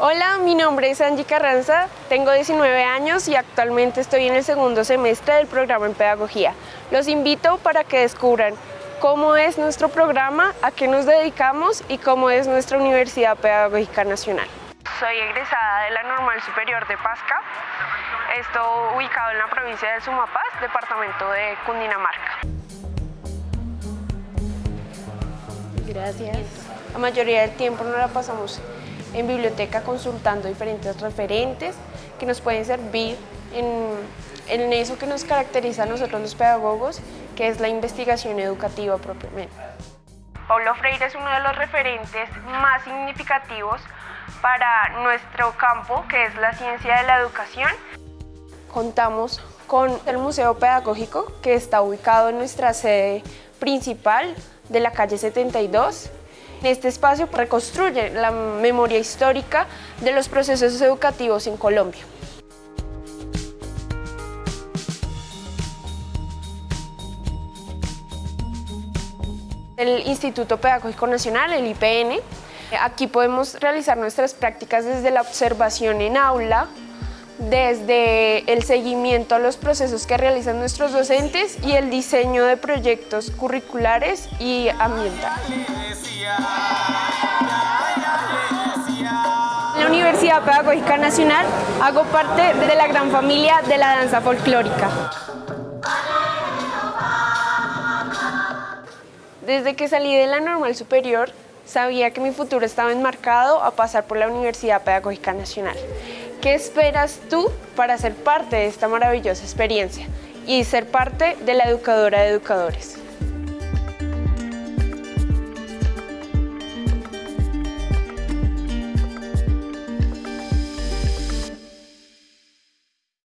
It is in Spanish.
Hola, mi nombre es Angie Carranza, tengo 19 años y actualmente estoy en el segundo semestre del programa en Pedagogía. Los invito para que descubran cómo es nuestro programa, a qué nos dedicamos y cómo es nuestra Universidad Pedagógica Nacional. Soy egresada de la Normal Superior de Pasca, esto ubicado en la provincia de Sumapaz, departamento de Cundinamarca. Gracias. La mayoría del tiempo nos la pasamos en biblioteca consultando diferentes referentes que nos pueden servir en, en eso que nos caracteriza a nosotros los pedagogos, que es la investigación educativa propiamente. Paulo Freire es uno de los referentes más significativos para nuestro campo, que es la ciencia de la educación. Contamos con el Museo Pedagógico, que está ubicado en nuestra sede principal de la calle 72, este espacio reconstruye la memoria histórica de los procesos educativos en Colombia. El Instituto Pedagógico Nacional, el IPN, aquí podemos realizar nuestras prácticas desde la observación en aula, desde el seguimiento a los procesos que realizan nuestros docentes y el diseño de proyectos curriculares y ambientales. En la Universidad Pedagógica Nacional hago parte de la gran familia de la danza folclórica. Desde que salí de la normal superior, sabía que mi futuro estaba enmarcado a pasar por la Universidad Pedagógica Nacional. ¿Qué esperas tú para ser parte de esta maravillosa experiencia y ser parte de la educadora de educadores?